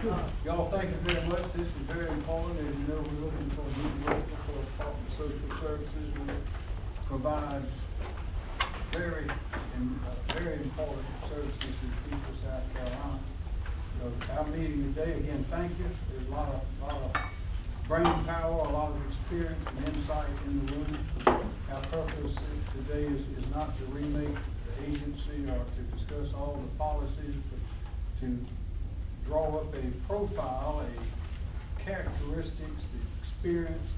Y'all, thank you very much. This is very important. As you know, we're looking for a new director for the Department of Social Services, which provides very, uh, very important services to the people of South Carolina. So our meeting today, again, thank you. There's a lot of, lot of brain power, a lot of experience and insight in the room. Our purpose today is, is not to remake the agency or to discuss all the policies, but to draw up a profile, a characteristics, the experience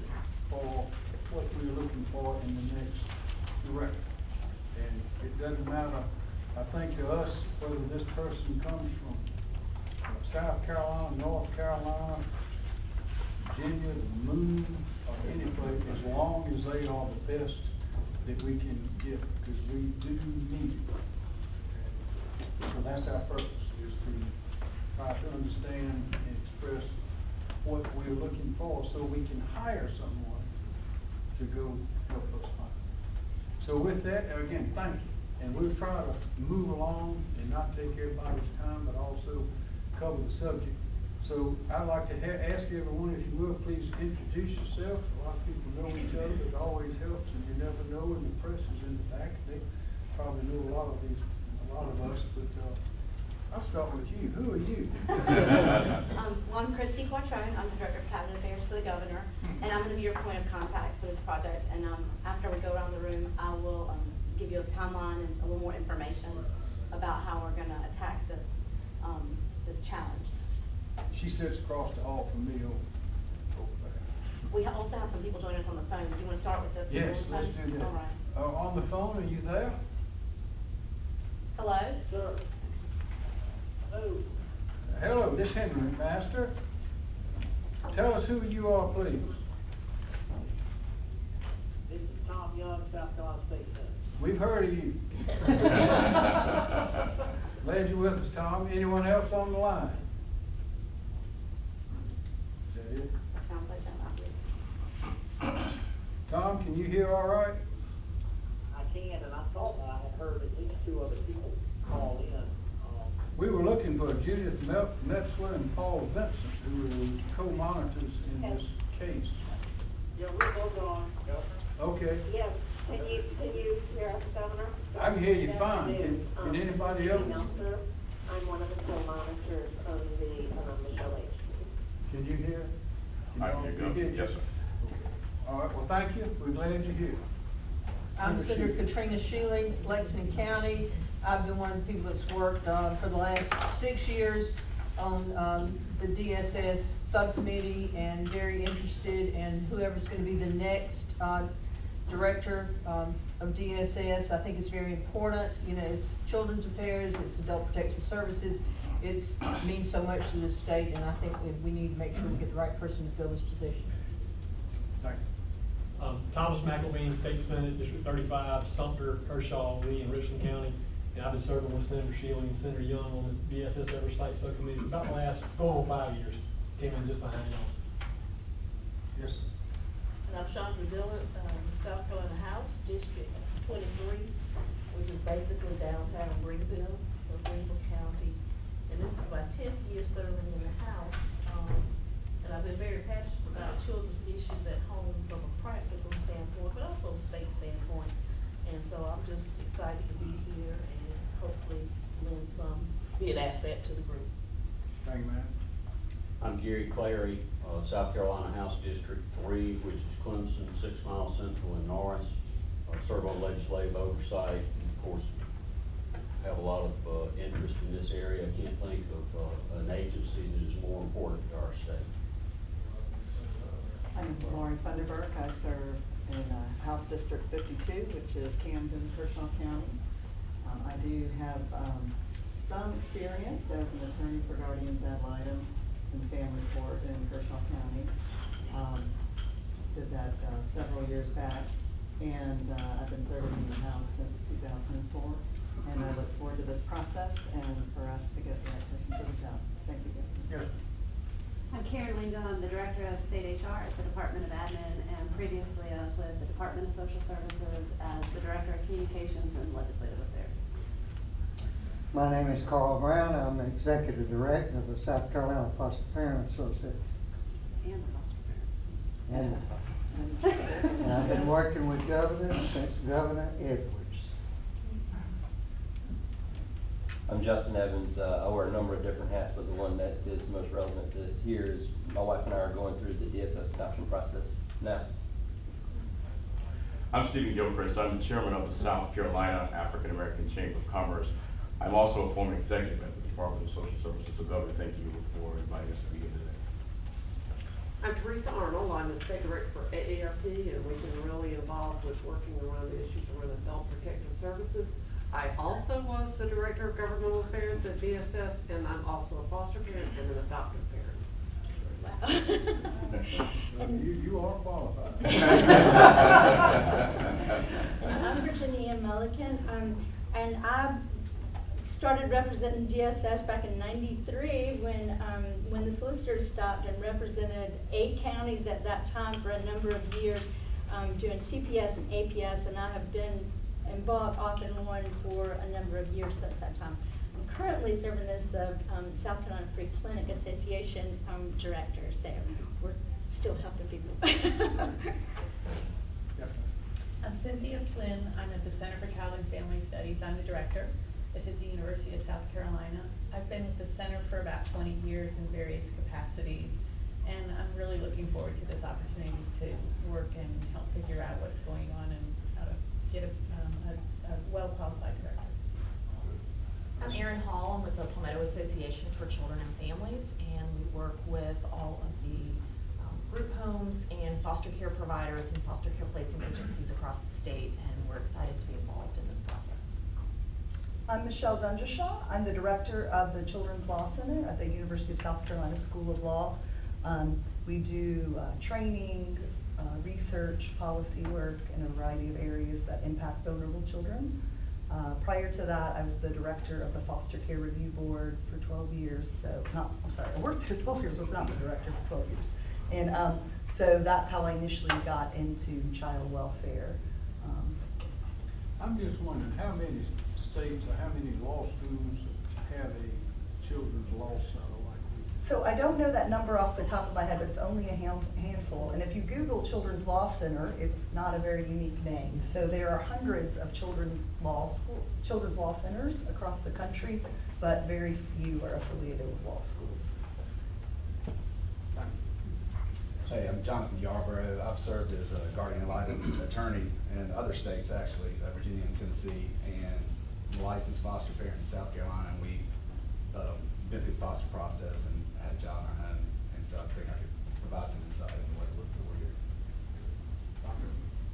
for what we're looking for in the next director. And it doesn't matter, I think to us, whether this person comes from South Carolina, North Carolina, Virginia, the moon, or any place, as long as they are the best that we can get, because we do need it. So that's our purpose, is to try to understand and express what we're looking for, so we can hire someone to go help us find. So with that, again, thank you, and we'll try to move along and not take everybody's time, but also cover the subject. So I'd like to ask everyone, if you will, please introduce yourself. A lot of people know each other, it always helps, and you never know, and the press is in the back. They probably know a lot of these, a lot of us, but, uh, I'll start with you. Who are you? Um, well, I'm Christy Quattrone, I'm the Director of Cabinet Affairs for the Governor, and I'm gonna be your point of contact for this project. And, um, after we go around the room, I will, um, give you a timeline and a little more information about how we're gonna attack this, um, this challenge. She sits across the hall from me over, over there. We ha- also have some people joining us on the phone. Do you wanna start with the people on Yes, the let's phone? do that. All right. Uh, on the phone, are you there? Hello? Sir. Hello, Hello, this Henry McMaster. Tell us who you are, please. this is Tom Young, South Carolina State Senator. We've heard of you. Glad you're with us, Tom. Anyone else on the line? Is that it? Sounds like that might be. Tom, can you hear all right? I can, and I thought that I had heard at least two other people call in. Um, We were looking for Judith Meltzer and Paul Vincent, who were co-monitors in this case. Yeah, we're both on, Governor. Okay, Yes, can you, can you hear us, Governor? I can hear you Yes, fine. I do. Can- can Um, anybody Judy else? Meltzer. I'm one of the co-monitors of the, um, Michelle H. can you hear? I can you hear you. get you? Yes, sir. All right, well, thank you. We're glad you're here. I'm Senator Senator Katrina Shealy, Lexington County. I've been one of the people that's worked, uh, for the last six years on, um, the DSS subcommittee and very interested in whoever's gonna be the next, uh, director, um, of DSS. I think it's very important, you know, it's children's affairs, it's adult protective services. It's, means so much to the state, and I think we, need to make sure we get the right person to fill this position. Thank you. Um, Thomas McElveen, State Senate, District thirty-five, Sumter, Kershaw, Lee, and Richland County. And I've been serving with Senator Shealy and Senator Young on the DSS Oversight Subcommittee for about the last, four or five years. Came in just behind y'all. Yes, sir. And I'm Chandra Dillard, um, South Carolina House, District twenty-three, which is basically downtown Greenville, so Greenville County. And this is my tenth year serving in the House, um, and I've been very passionate about children's issues at home from a practical standpoint, but also a state standpoint. And so I'm just excited to be here and hopefully lend some, be an asset to the group. Thank you, ma'am. I'm Gary Clary, uh, South Carolina House District Three, which is Clemson, Six Mile Central, and Norris. Uh, Serve on legislative oversight, and of course, have a lot of, uh, interest in this area. I can't think of, uh, an agency that is more important to our state. I'm Laurie Funderburk. I serve in uh, House District fifty-two, which is Camden, Kershaw County. Um, I do have, um, some experience as an attorney for guardians ad litem in the family court in Kershaw County. Um, did that, uh, several years back, and, uh, I've been serving in the House since two thousand and four. And I look forward to this process and for us to get the right person for the job. Thank you, Governor. I'm Karen Lingo, I'm the Director of State HR at the Department of Admin, and previously I was with the Department of Social Services as the Director of Communications and Legislative Affairs. My name is Carl Brown. I'm the Executive Director of the South Carolina Foster Parent Association. And and I've been working with governors since Governor Edwards. I'm Justin Evans. Uh, I wear a number of different hats, but the one that is most relevant to here is my wife and I are going through the DSS adoption process now. I'm Stephen Gilchrist. I'm the chairman of the South Carolina African American Chamber of Commerce. I'm also a former executive at the Department of Social Services. So Governor, thank you for inviting us to be here today. I'm Teresa Arnold, I'm the state director for AARP, and we've been really involved with working around the issues around adult protective services. I also was the director of governmental affairs at DSS, and I'm also a foster parent and an adoptive parent. You, you are qualified. I'm Virginia Mulligan, um, and I started representing DSS back in ninety-three when, um, when the solicitors stopped and represented eight counties at that time for a number of years, um, doing CPS and APS, and I have been involved off and on for a number of years since that time. I'm currently serving as the, um, South Carolina Free Clinic Association, um, director, so we're still helping people. I'm Cynthia Flynn. I'm at the Center for Child and Family Studies. I'm the director. This is the University of South Carolina. I've been with the center for about twenty years in various capacities. And I'm really looking forward to this opportunity to work and help figure out what's going on and how to get a, um, a, a well-qualified director. I'm Erin Hall, I'm with the Palmetto Association for Children and Families, and we work with all of the um, group homes and foster care providers and foster care placing agencies across the state, and we're excited to be involved. I'm Michelle Dungershaw. I'm the director of the Children's Law Center at the University of South Carolina School of Law. Um, we do uh, training, uh, research, policy work in a variety of areas that impact vulnerable children. Uh, prior to that, I was the director of the Foster Care Review Board for 12 years. So, not, I'm sorry, I worked for 12 years, I was not the director for 12 years. And um, so that's how I initially got into child welfare. Um, I'm just wondering, how many states or how many law schools have a children's law center like we? So I don't know that number off the top of my head, but it's only a hand- handful. And if you Google Children's Law Center, it's not a very unique name. So there are hundreds of children's law school, children's law centers across the country, but very few are affiliated with law schools. Hey, I'm Jonathan Yarborough. I've served as a guardian ad litem attorney in other states, actually, uh, Virginia and Tennessee, and licensed foster parent in South Carolina. And we, um, been through the foster process and had a job in our home. And so I think I could provide some insight into what to look for here.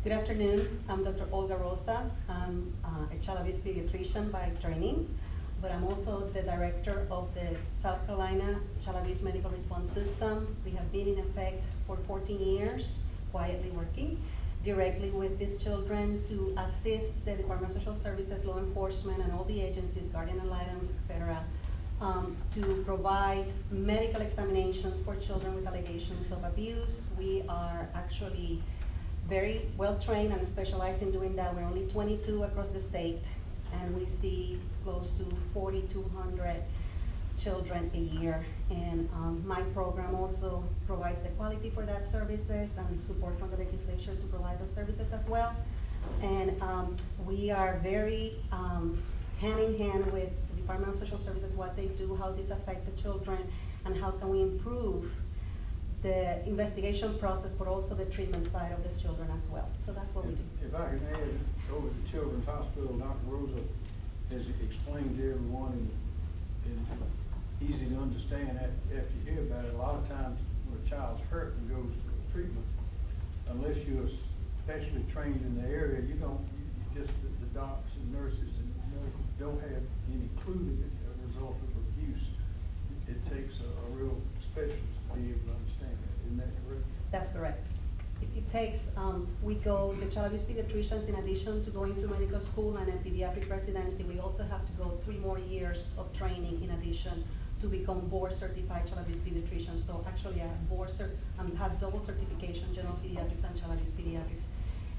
Good afternoon, I'm Dr. Olga Rosa. I'm uh, a child abuse pediatrician by training, but I'm also the director of the South Carolina Child Abuse Medical Response System. We have been in effect for 14 years, quietly working directly with these children to assist the Department of Social Services, law enforcement, and all the agencies, guardian ad litems, et cetera, um, to provide medical examinations for children with allegations of abuse. We are actually very well-trained and specialized in doing that. We're only twenty-two across the state, and we see close to forty-two hundred children a year. And, um, my program also provides the quality for that services and support from the legislature to provide those services as well. And, um, we are very, um, hand in hand with the Department of Social Services, what they do, how this affect the children, and how can we improve the investigation process, but also the treatment side of these children as well. So that's what we do. If I can add, over at Children's Hospital, Dr. Rosa has explained to everyone in easy to understand after you hear about it. A lot of times when a child's hurt and goes for treatment, unless you're specially trained in the area, you don't, you just, the the docs and nurses and medical don't have any clue that a result of abuse. It takes a, a real specialist to be able to understand that. Isn't that correct? That's correct. It, it takes, um, we go, the child abuse pediatricians, in addition to going through medical school and a pediatric residency, we also have to go three more years of training in addition to become board certified child abuse pediatricians. So actually, I board cert, um, have double certification, general pediatrics and child abuse pediatrics.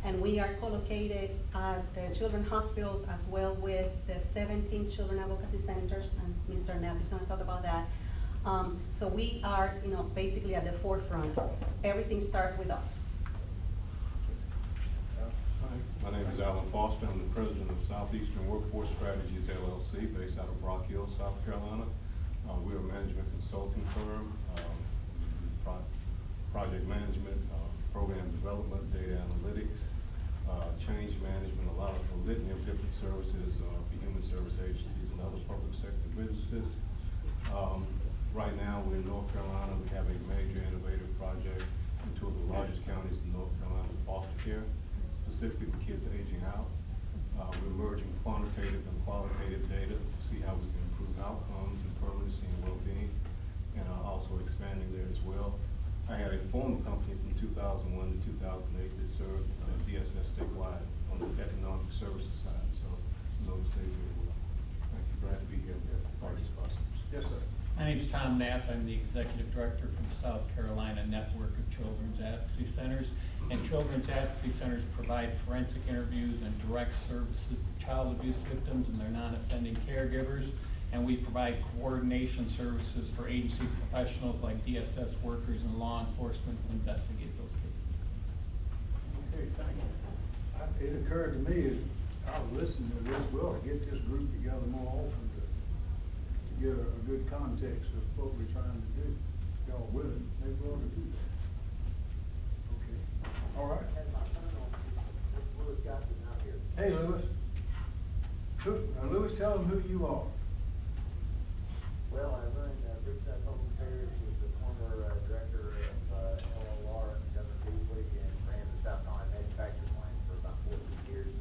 And we are co-located at the children's hospitals as well with the seventeen children advocacy centers, and Mr. Knapp is gonna talk about that. Um, so we are, you know, basically at the forefront. Everything starts with us. Hi, my name is Alan Foster. I'm the president of Southeastern Workforce Strategies LLC, based out of Rock Hill, South Carolina. Uh, we're a management consulting firm, um, pro- project management, uh, program development, data analytics, uh, change management, a lot of a litany of different services, uh, for human service agencies and other public sector businesses. Um, right now, we're in North Carolina. We have a major innovative project in two of the largest counties in North Carolina for foster care, specifically for kids aging out. Uh, we're merging quantitative and qualitative data to see how we can outcomes and permanency and well-being, and uh, also expanding there as well. I had a former company from two thousand one to two thousand eight that served uh, DSS statewide on the economic services side, so know the state very well. Thank you, glad to be here, part of this process. Yes, sir. My name's Tom Knapp. I'm the executive director for the South Carolina Network of Children's Advocacy Centers. And Children's Advocacy Centers provide forensic interviews and direct services to child abuse victims and their non-offending caregivers. And we provide coordination services for agency professionals like DSS workers and law enforcement to investigate those cases. Okay, thank you. I- It occurred to me as I was listening to this, we ought to get this group together more often to, to get a, a good context of what we're trying to do. If Y'all willing, maybe we ought to do that. Okay, all right. Louis Johnson out here. Hey, Lewis. Who, uh, Lewis, tell them who you are. Well, I run uh, Brookside Public Affairs, was the former uh, director of uh, LLR, Governor Beasley, and ran the South Carolina manufacturing line for about fourteen years.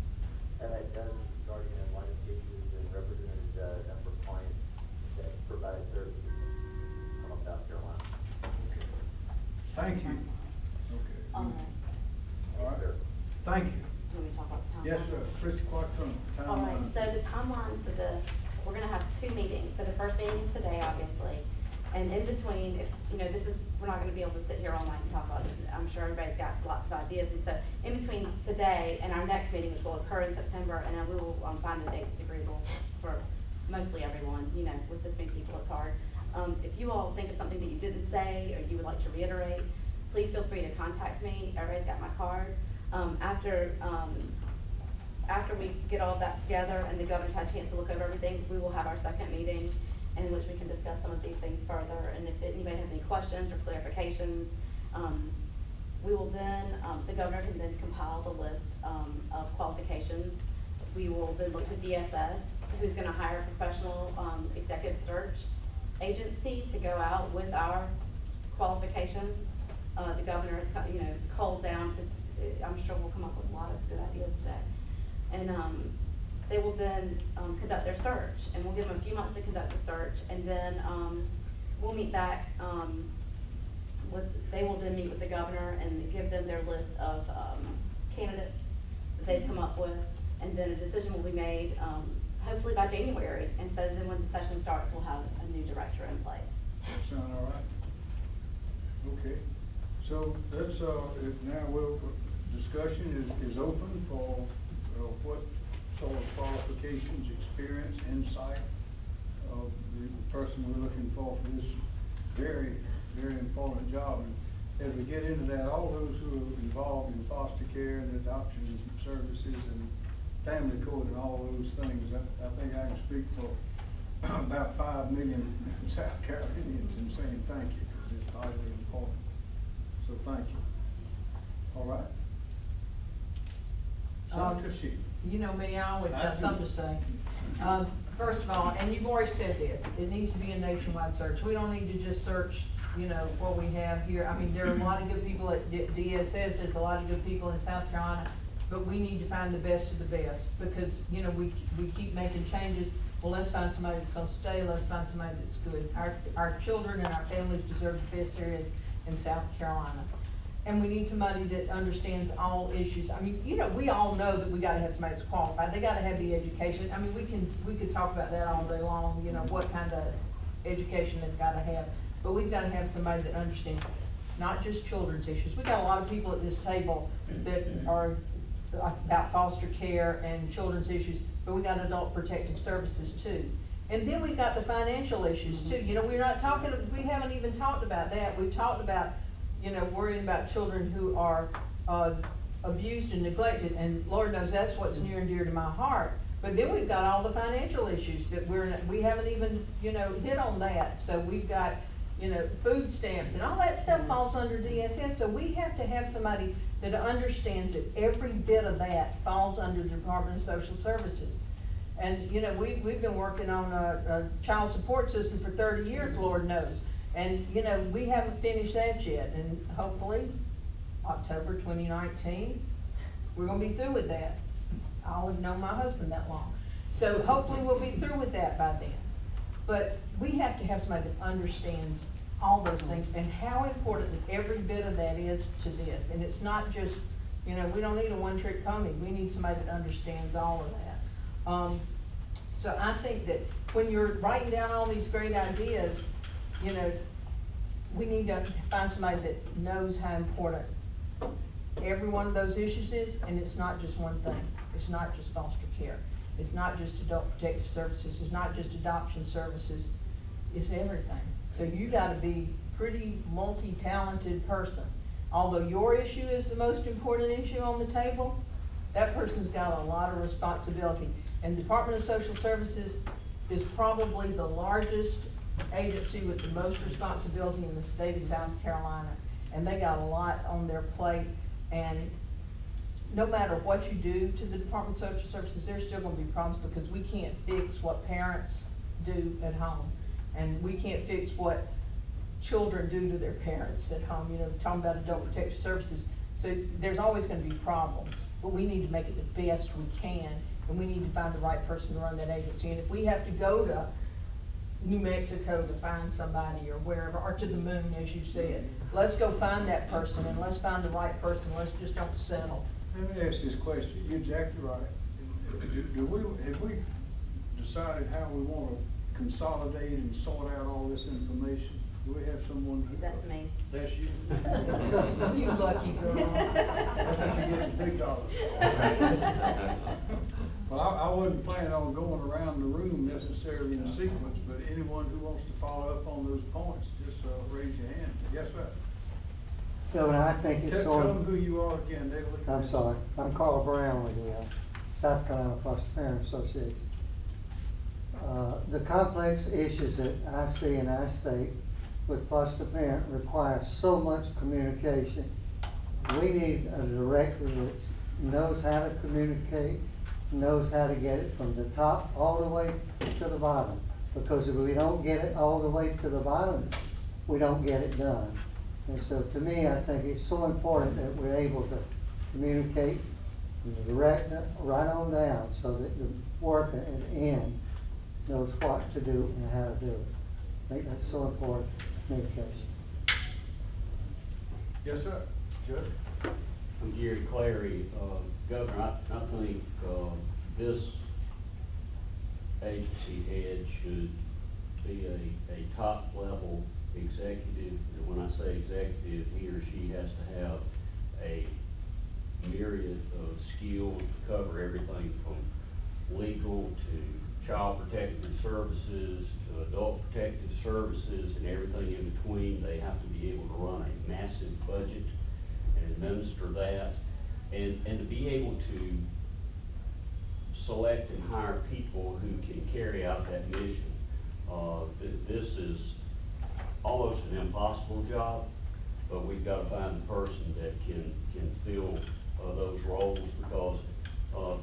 I've had dozens of guardian ad litem cases and represented uh, a number of clients that provided services from South Carolina. Thank you. Okay. All right. All right. Thank you. Do you want me to talk about the timeline? Yes, sir. Christie Quattrone, All right, so the timeline for this, we're gonna have two meetings, so the first meeting is today, obviously. And in between, if, you know, this is, we're not gonna be able to sit here all night and talk about this, I'm sure everybody's got lots of ideas. And so, in between today and our next meeting, which will occur in September, and we will, um, find a date that's agreeable for mostly everyone, you know, with this many people, it's hard. Um, if you all think of something that you didn't say, or you would like to reiterate, please feel free to contact me, everybody's got my card. Um, after, um, after we get all of that together and the governor's had a chance to look over everything, we will have our second meeting in which we can discuss some of these things further. And if anybody has any questions or clarifications, um, we will then, um, the governor can then compile the list, um, of qualifications. We will then look to DSS, who's gonna hire a professional, um, executive search agency to go out with our qualifications. Uh, the governor is, you know, is cold down, because I'm sure we'll come up with a lot of good ideas today. And, um, they will then, um, conduct their search, and we'll give them a few months to conduct the search, and then, um, we'll meet back, um, with, they will then meet with the governor and give them their list of, um, candidates that they've come up with, and then a decision will be made, um, hopefully by January, and so then when the session starts, we'll have a new director in place. Sound all right? Okay, so that's, uh, now we'll, discussion is, is open for, uh, what sort of qualifications, experience, insight of the person we're looking for for this very, very important job. And as we get into that, all those who are involved in foster care and adoption services and family court and all those things, I, I think I can speak for about five million South Carolinians in saying thank you, because it's vitally important. So thank you. All right? Um, Senator Sheep. You know me, I always I have do. something to say. Um, first of all, and you've already said this, it needs to be a nationwide search. We don't need to just search, you know, what we have here. I mean, there are a lot of good people at D- DSS, there's a lot of good people in South Carolina, but we need to find the best of the best, because, you know, we, we keep making changes. Well, let's find somebody that's gonna stay, let's find somebody that's good. Our, our children and our families deserve the best areas in South Carolina. And we need somebody that understands all issues. I mean, you know, we all know that we gotta have somebody that's qualified, they gotta have the education. I mean, we can, we could talk about that all day long, you know, what kind of education they've gotta have. But we've gotta have somebody that understands not just children's issues. We got a lot of people at this table that are about foster care and children's issues, but we got adult protective services too. And then we got the financial issues too, mm-hmm. you know, we're not talking, we haven't even talked about that, we've talked about, you know, worrying about children who are, uh, abused and neglected, and Lord knows that's what's mm-hmm. near and dear to my heart. But then we've got all the financial issues that we're, we haven't even, you know, hit on that, so we've got, you know, food stamps, and all that stuff mm-hmm. falls under DSS, so we have to have somebody that understands that every bit of that falls under the Department of Social Services. And, you know, we, we've been working on a, a child support system for thirty years, mm-hmm. Lord knows. And, you know, we haven't finished that yet, and hopefully, October twenty nineteen, we're gonna be through with that. I'll have known my husband that long. So hopefully we'll be through with that by then. But we have to have somebody that understands all those things and how important every bit of that is to this. And it's not just, you know, we don't need a one-trick pony. We need somebody that understands all of that. Um, so I think that when you're writing down all these great ideas, you know, we need to find somebody that knows how important every one of those issues is, and it's not just one thing. It's not just foster care. It's not just adult protective services. It's not just adoption services. It's everything. So you gotta be pretty multi-talented person. Although your issue is the most important issue on the table, that person's got a lot of responsibility. And the Department of Social Services is probably the largest agency with the most responsibility in the state of South Carolina. And they got a lot on their plate, and no matter what you do to the Department of Social Services, there's still gonna be problems because we can't fix what parents do at home. And we can't fix what children do to their parents at home, you know, talking about adult protective services. So there's always gonna be problems, but we need to make it the best we can, and we need to find the right person to run that agency. And if we have to go to New Mexico to find somebody or wherever, or to the moon, as you said, let's go find that person and let's find the right person, let's just don't settle. Let me ask this question, you're exactly right. Do, do we, have we decided how we wanna consolidate and sort out all this information? Do we have someone who? That's me. That's you? You lucky girl. That's what you get, big dollars. Well, I, I wasn't planning on going around the room necessarily in a sequence, but anyone who wants to follow up on those points, just, uh, raise your hand. Yes, sir. Governor, I think it's Tell, sort tell them of, who you are again, they're. I'm sorry, I'm Carl Brown with the uh, South Carolina Foster Parent Association. Uh, The complex issues that I see in our state with foster parent require so much communication. We need a director that knows how to communicate, knows how to get it from the top all the way to the bottom. Because if we don't get it all the way to the bottom, we don't get it done. And so to me, I think it's so important that we're able to communicate from the director right on down so that the worker at the end knows what to do and how to do it. I think that's so important, communication. Yes, sir. Judge? I'm Gary Clary, uh, Governor, I, I think, uh, this agency head should be a, a top-level executive. And when I say executive, he or she has to have a myriad of skills to cover everything from legal to child protective services to adult protective services and everything in between. They have to be able to run a massive budget and administer that, and, and to be able to select and hire people who can carry out that mission. Uh, th- this is almost an impossible job, but we've got to find the person that can, can fill, uh, those roles because, uh,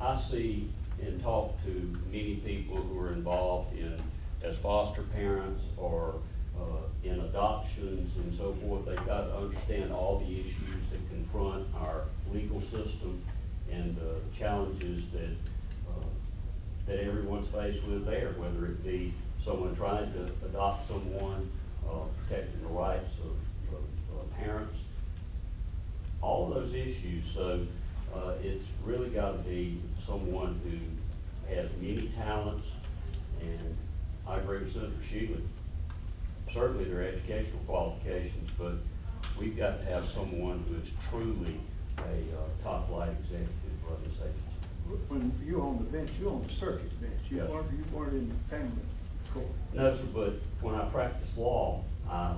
I see and talk to many people who are involved in, as foster parents or, uh, in adoptions and so forth. They've got to understand all the issues that confront our legal system and the challenges that, uh, that everyone's faced with there, whether it be someone trying to adopt someone, uh, protecting the rights of, of, of parents, all of those issues. So, uh, it's really gotta be someone who has many talents, and I agree with Senator Shealy. Certainly their educational qualifications, but we've got to have someone who is truly a uh, top flight executive When you were on the bench, you were on the circuit bench, you Yes. weren't, you weren't in the family court. No, sir, but when I practiced law, I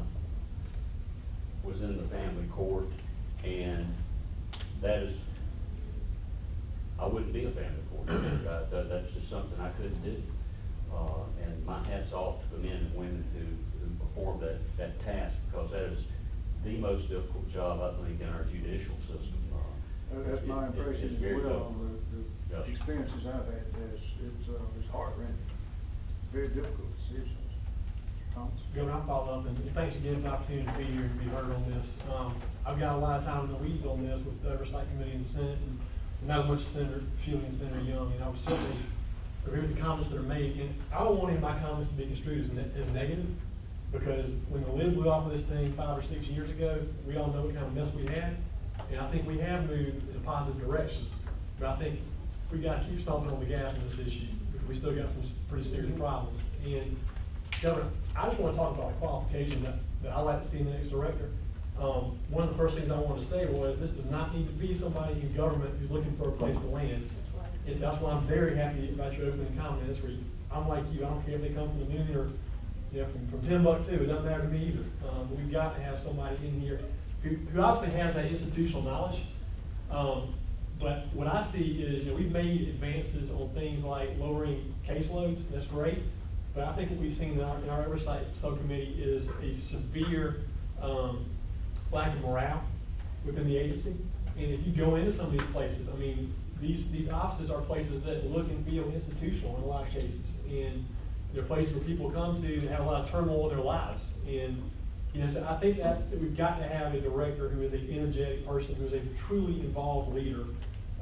was in the family court, and that is, I wouldn't be a family court. Uh, that, that's just something I couldn't do. Uh, and my hat's off to the men and women who, who perform that, that task, because that is the most difficult job, I think, in our judicial system. That's my it- it- impression it's as well, difficult. the, Yes. the experiences I've had, it's, it's, uh, it's heart wrenching, very difficult decisions. Thomas? Governor, I'll follow up, and thanks again for the opportunity to be here and be heard on this. Um, I've got a lot of time in the weeds on this with the Oversight Committee in the Senate, and not as much as Senator Shealy and Senator Young, and I would certainly agree with the comments that are made, and I don't want any of my comments to be construed as, ne- as negative, because when the lid blew off of this thing five or six years ago, we all know what kind of mess we had, and I think we have moved in a positive direction. But I think we gotta keep stomping on the gas on this issue, because we still got some pretty serious problems. And Governor, I just wanna talk about a qualification that, that I like to see in the next director. Um, one of the first things I wanted to say was, this does not need to be somebody in government who's looking for a place to land. And so that's why I'm very happy about your opening comments, where you, I'm like you, I don't care if they come from the moon or, you know, from, from Timbuktu, it doesn't matter to me either. Um, but we've got to have somebody in here who, who obviously has that institutional knowledge. Um, but what I see is, you know, we've made advances on things like lowering caseloads, that's great. But I think what we've seen in our, in our oversight subcommittee is a severe, um, lack of morale within the agency. And if you go into some of these places, I mean, these, these offices are places that look and feel institutional in a lot of cases. And they're places where people come to and have a lot of turmoil in their lives. And, you know, so I think that, we've got to have a director who is an energetic person, who is a truly involved leader,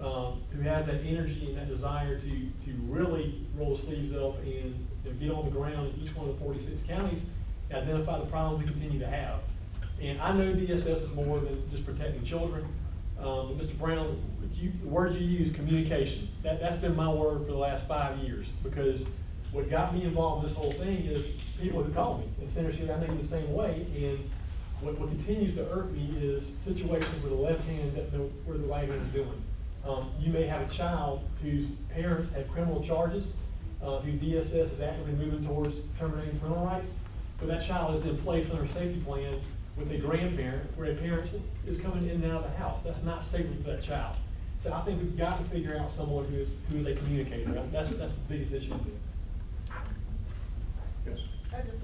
um, who has that energy and that desire to, to really roll his sleeves up and you know, get on the ground in each one of the forty-six counties, identify the problems we continue to have. And I know DSS is more than just protecting children. Um, Mr. Brown, you, the word you use, communication, that, that's been my word for the last five years, because what got me involved in this whole thing is people who call me, and Senator Shea, I know you the same way, and what, what continues to irk me is situations where the left hand doesn't know where the right hand is doing. Um, you may have a child whose parents have criminal charges, uh, DSS is actively moving towards terminating parental rights, but that child is then placed under a safety plan with a grandparent, where a parent is coming in and out of the house. That's not safety for that child. So I think we've got to figure out someone who is, who is a communicator. That's, that's the biggest issue. Yes. I just,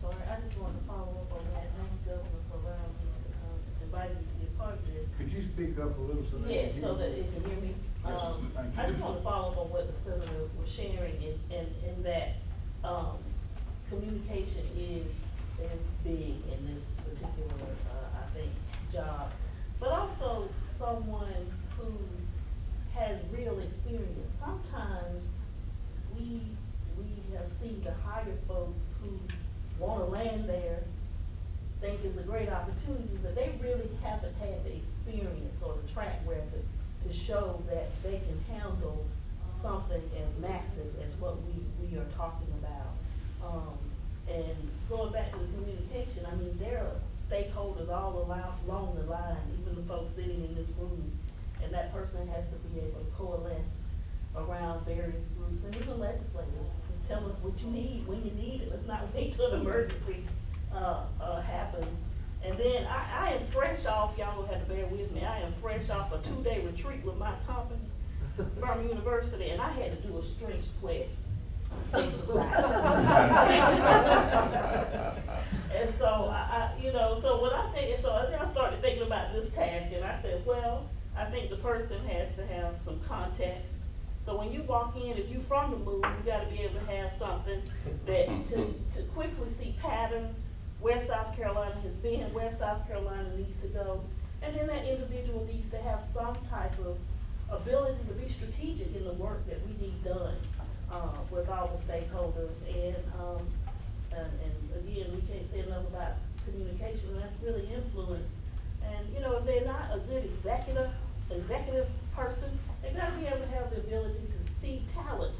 sorry, I just wanted to follow up on that, thank you, Governor, for allowing me to, um, inviting me to be a part of this. Could you speak up a little so that? You- so that it can hear me. Yes, Um, thank you. I just want to follow up on what the senator was sharing in, in, in that, um, communication is, is big in this particular, uh, I think, job. But also someone who has real experience. Sometimes we, we the higher folks who wanna land there, think it's a great opportunity, but they really haven't had the experience or the track record to show that they can handle something as massive as what we, we are talking about. Um, and going back to the communication, I mean, there are stakeholders all along, the line, even the folks sitting in this room. And that person has to be able to coalesce around various groups and even legislators to tell us what you need, when you need it. Let's not wait till an emergency, uh, uh, happens. And then I, I am fresh off, y'all will have to bear with me, I am fresh off a two-day retreat with my company, Birmingham University, and I had to do a strength quest exercise. And so I, I, you know, so when I think, so I started thinking about this task and I said, well, I think the person has to have some context. So when you walk in, if you're from the move, you gotta be able to have something that, to, to quickly see patterns, where South Carolina has been, where South Carolina needs to go. And then that individual needs to have some type of ability to be strategic in the work that we need done, uh, with all the stakeholders. And, um, and, and again, we can't say enough about communication, and that's really influence. And, you know, if they're not a good executive, executive person, they gotta be able to have the ability to see talent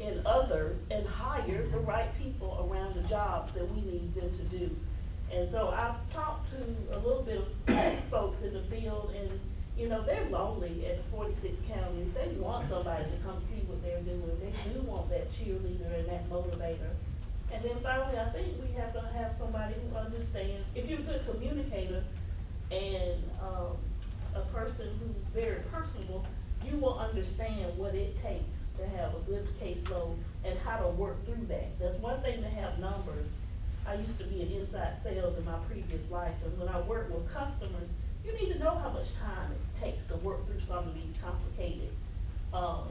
in others and hire the right people around the jobs that we need them to do. And so I've talked to a little bit of folks in the field, and, you know, they're lonely at the forty-six counties. They want somebody to come see what they're doing. They do want that cheerleader and that motivator. And then finally, I think we have to have somebody who understands, if you're a good communicator and, um, a person who's very personable, you will understand what it takes to have a good caseload and how to work through that. That's one thing to have numbers. I used to be in inside sales in my previous life, and when I work with customers, you need to know how much time it takes to work through some of these complicated, um,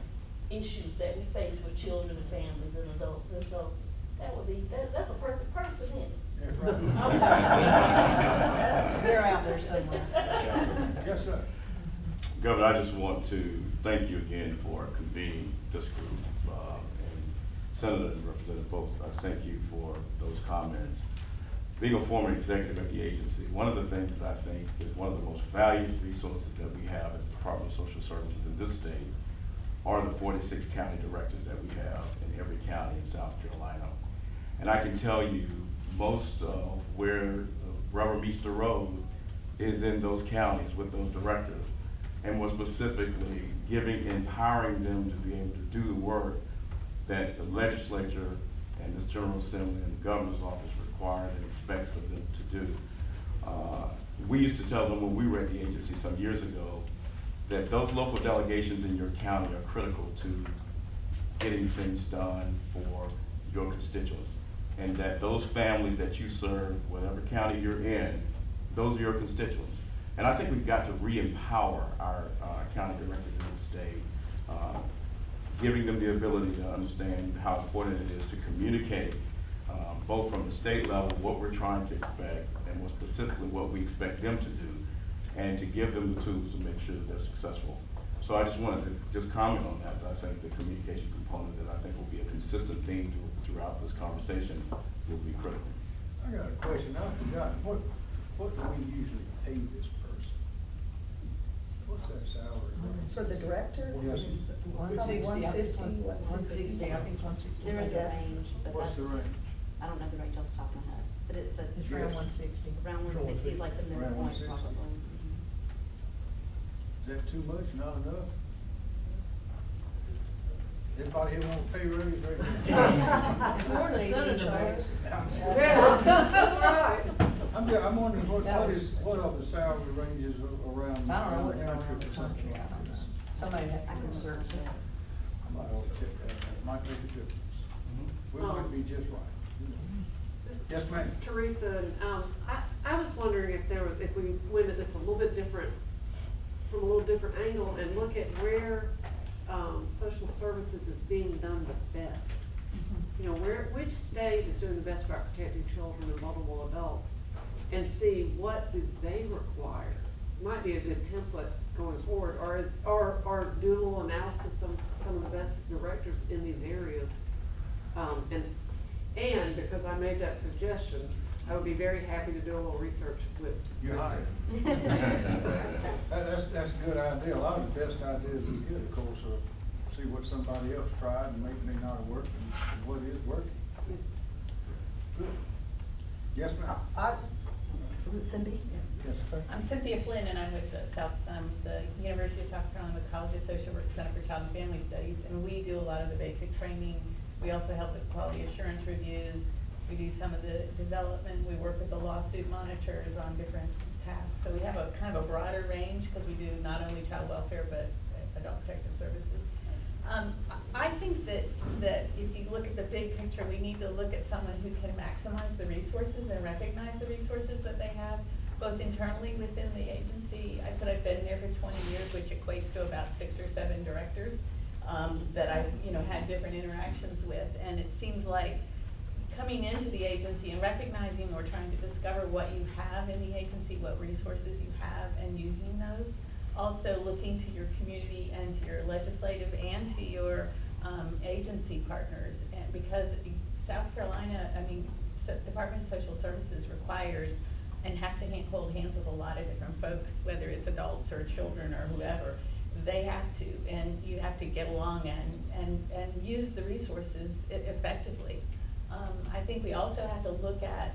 issues that we face with children and families and adults. And so that would be, that, that's a perfect person, isn't it? They're out there somewhere. Yes, sir. Governor, I just want to thank you again for convening this group. uh, and Senator and Representative Post, I thank you for those comments. Being a former executive at the agency, one of the things that I think is one of the most valued resources that we have at the Department of Social Services in this state are the forty-six county directors that we have in every county in South Carolina. And I can tell you, most of where rubber meets the road is in those counties with those directors. And more specifically, giving, empowering them to be able to do the work that the legislature and this General Assembly and the governor's office requires and expects of them to do. Uh, We used to tell them when we were at the agency some years ago, that those local delegations in your county are critical to getting things done for your constituents. And that those families that you serve, whatever county you're in, those are your constituents. And I think we've got to re-empower our uh, county directors in the state, uh, giving them the ability to understand how important it is to communicate, um, both from the state level, what we're trying to expect, and more specifically, what we expect them to do, and to give them the tools to make sure that they're successful. So I just wanted to just comment on that. I think the communication component that I think will be a consistent theme through- throughout this conversation will be critical. I got a question, I forgot, what, what do we usually pay this person? What's that salary? For the director? Yes. One sixty, I think it's one, one sixty, I think it's one sixty. There is a range, but What's the range? I don't know the range off the top of my head, but it, but. It's around one sixty. Around one sixty is like the Around midpoint 160. probably. Is that too much, not enough? Anybody here want a pay raise right? It's more than a senator makes. Yeah, that's right. I'm just, I'm wondering what, That what was- is, what are the salary ranges a- around, I don't know what the they're country around the country, I don't know. Somebody have to research that. I might ought check that out, might make a difference. We might Um, be just right. This- Yes, ma'am. this is Teresa, and, um, I, I was wondering if there was, if we went at this a little bit different, from a little different angle and look at where, um, social services is being done the best. You know, where, which state is doing the best about protecting children and vulnerable adults? And see what do they require? Might be a good template going forward, or, is- or, or do a little analysis of some of the best directors in these areas. Um, and, and because I made that suggestion, I would be very happy to do a little research with. You're hired. That, that's, that's a good idea. A lot of the best ideas we get, of course, are see what somebody else tried and maybe they not working, and what is working. Good. Yes, ma'am? I, Cindy? I'm Cynthia Flynn, and I'm with the South, um, the University of South Carolina College of Social Work Center for Child and Family Studies, and we do a lot of the basic training. We also help with quality assurance reviews. We do some of the development. We work with the lawsuit monitors on different tasks. So we have a kind of a broader range, because we do not only child welfare, but adult protective services. Um, I think that, that if you look at the big picture, we need to look at someone who can maximize the resources and recognize the resources that they have, both internally within the agency. I said I've been there for twenty years, which equates to about six or seven directors, um, that I've, you know, had different interactions with. And it seems like coming into the agency and recognizing or trying to discover what you have in the agency, what resources you have, and using those. Also looking to your community and to your legislative and to your um, agency partners. And because South Carolina, I mean, so- Department of Social Services requires and has to hold hands with a lot of different folks, whether it's adults or children or whoever. They have to, and you have to get along and, and, and use the resources effectively. Um, I think we also have to look at,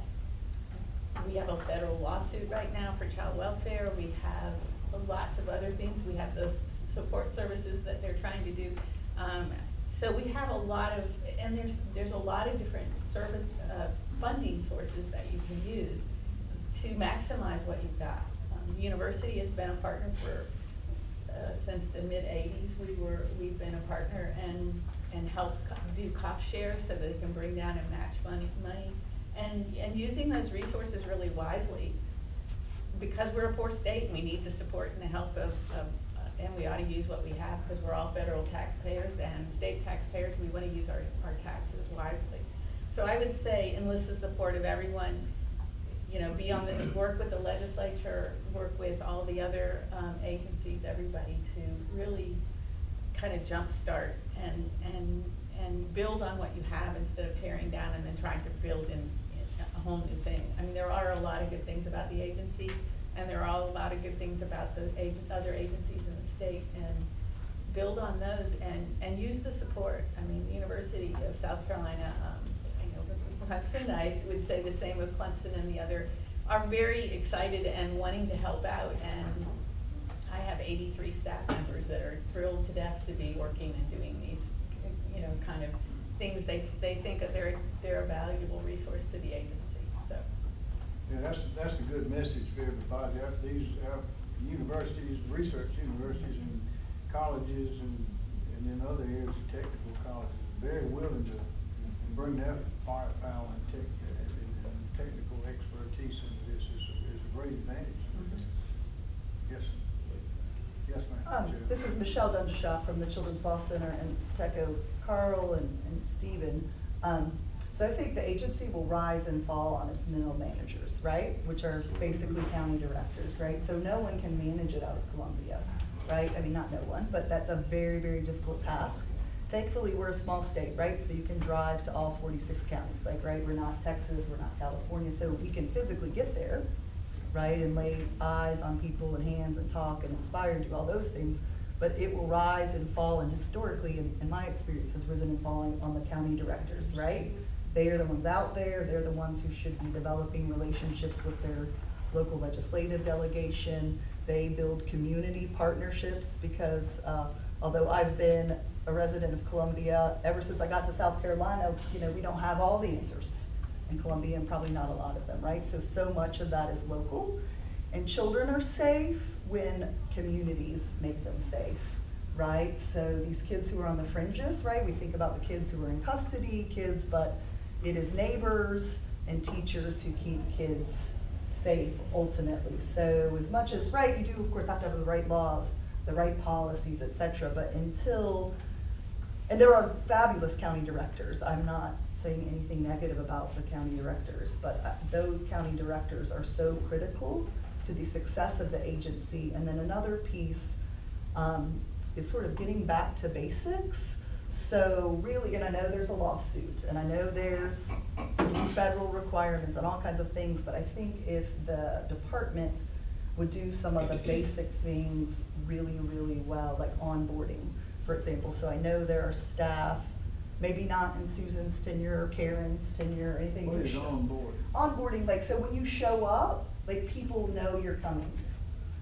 we have a federal lawsuit right now for child welfare, we have lots of other things. We have those support services that they're trying to do. Um, so we have a lot of, and there's, there's a lot of different service, uh, funding sources that you can use to maximize what you've got. Um, the university has been a partner for, uh, since the mid-eighties. We were, we've been a partner and, and help do cost share so that they can bring down and match money, money. And, and using those resources really wisely. Because we're a poor state, and we need the support and the help of, of, and we ought to use what we have, because we're all federal taxpayers and state taxpayers, we wanna use our, our taxes wisely. So I would say enlist the support of everyone, you know, be on the, work with the legislature, work with all the other, um, agencies, everybody to really kind of jumpstart and, and, and build on what you have instead of tearing down and then trying to build in, in a whole new thing. I mean, there are a lot of good things about the agency, and there are a lot of good things about the agent, other agencies in the state, and build on those and, and use the support. I mean, the University of South Carolina, um, I know with Clemson, I would say the same with Clemson and the other, are very excited and wanting to help out, and I have eighty-three staff members that are thrilled to death to be working and doing these, you know, kind of things. They, they think that they're, they're a valuable resource to the agency, so. Yeah, that's, that's a good message for everybody. These, our universities, research universities and colleges and, and then other areas of technical colleges, very willing to bring that firepower and tech, and, and technical expertise into this is, a- is a great advantage. Yes, yes, ma'am. Um, Chair. this is Michelle Dundershaw from the Children's Law Center and Teco Carl and, and Stephen. Um, so I think the agency will rise and fall on its middle managers, right? Which are basically county directors, right? So no one can manage it out of Columbia, right? I mean, not no one, but that's a very, very difficult task. Thankfully, we're a small state, right? So you can drive to all forty-six counties, like, right? We're not Texas, we're not California, so we can physically get there, right, and lay eyes on people and hands and talk and inspire and do all those things. But it will rise and fall, and historically, in, in my experience, has risen and fallen on the county directors, right? They are the ones out there, they're the ones who should be developing relationships with their local legislative delegation. They build community partnerships because, uh, although I've been a resident of Columbia ever since I got to South Carolina, you know, we don't have all the answers in Columbia and probably not a lot of them, right? So, so much of that is local. And children are safe when communities make them safe, right? So these kids who are on the fringes, right? We think about the kids who are in custody, kids, but it is neighbors and teachers who keep kids safe ultimately. So as much as, right, you do of course have to have the right laws, the right policies, et cetera, but until and there are fabulous county directors. I'm not saying anything negative about the county directors, but uh, those county directors are so critical to the success of the agency. And then another piece um, is sort of getting back to basics. So really, and I know there's a lawsuit, and I know there's federal requirements and all kinds of things, but I think if the department would do some of the basic things really, really well, like onboarding, for example. So I know there are staff, maybe not in Susan's tenure or Karen's tenure or anything. What is show- on board? onboarding, like, so when you show up, like, people know you're coming.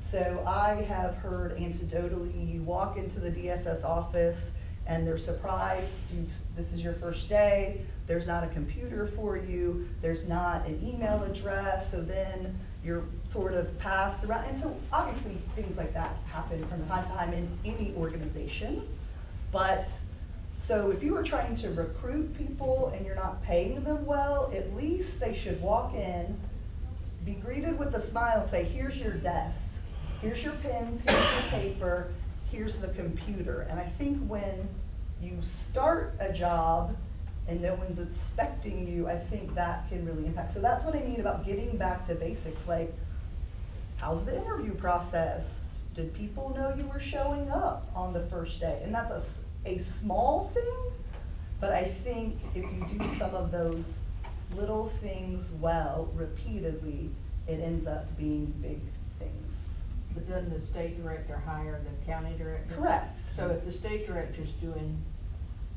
So I have heard anecdotally, you walk into the DSS office and they're surprised, you, this is your first day, there's not a computer for you, there's not an email address, so then you're sort of passed around. And so obviously, things like that happen from time to time in any organization. But, so if you are trying to recruit people and you're not paying them well, at least they should walk in, be greeted with a smile and say, here's your desk, here's your pens, here's your paper, here's the computer. And I think when you start a job and no one's expecting you, I think that can really impact. So that's what I mean about getting back to basics, like, how's the interview process? Did people know you were showing up on the first day? And that's a, a small thing, but I think if you do some of those little things well, repeatedly, it ends up being big things. But doesn't the state director hire the county director? Correct. So if the state director's doing